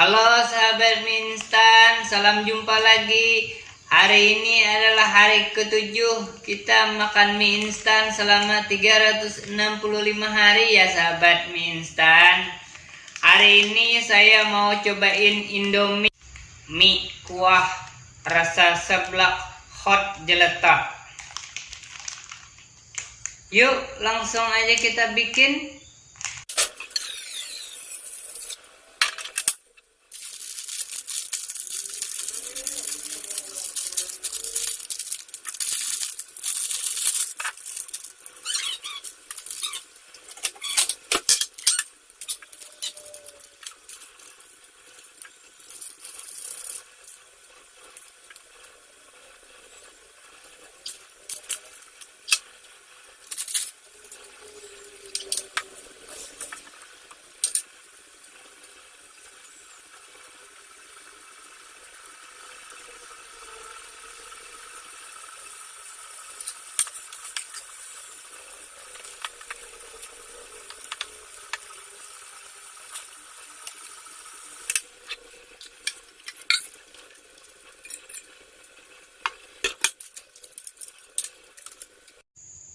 Halo sahabat mie instan, salam jumpa lagi. Hari ini adalah hari ketujuh kita makan mie instan selama 365 hari ya sahabat mie instan. Hari ini saya mau cobain Indomie mie kuah rasa seblak hot jeletot. Yuk langsung aja kita bikin.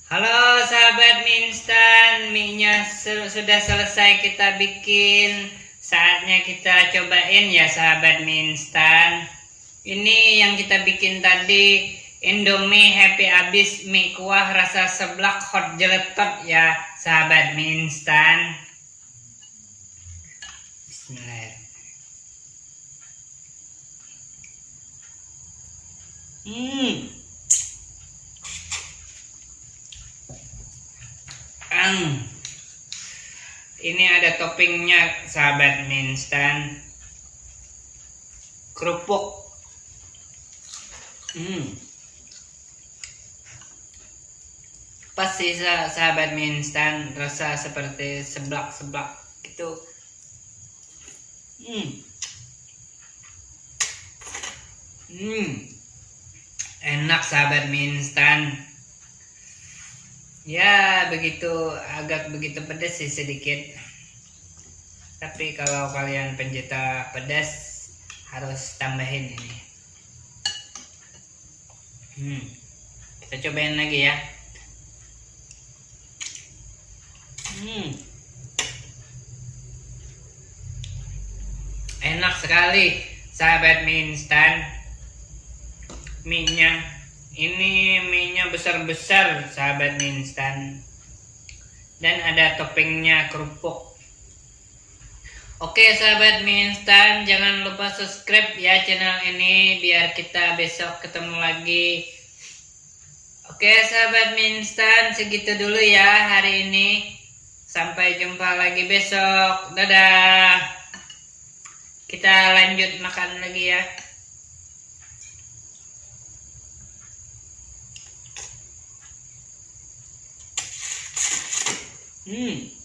Halo sahabat mie instan, mie-nya sudah selesai kita bikin. Saatnya kita cobain ya sahabat mie instan. Ini yang kita bikin tadi Indomie Happy Abis mie kuah rasa seblak hot jeletot ya sahabat mie instan. Bismillahirrahmanirrahim. Hmm. Ini ada toppingnya sahabat mie instan. Kerupuk. Hmm. Pas sih sahabat mie instan rasa seperti seblak-seblak gitu. Hmm. Hmm. Enak sahabat mie instan. Ya begitu agak begitu pedas sih sedikit. Tapi kalau kalian pencinta pedas harus tambahin ini. Hmm. Kita cobain lagi ya. Hmm. Enak sekali sahabat mie instan. Mie-nya ini mie-nya besar-besar sahabat mie instan. Dan ada toppingnya kerupuk. Oke sahabat mie instan, jangan lupa subscribe ya channel ini biar kita besok ketemu lagi. Oke sahabat mie instan, segitu dulu ya hari ini. Sampai jumpa lagi besok. Dadah. Kita lanjut makan lagi ya. Hmm.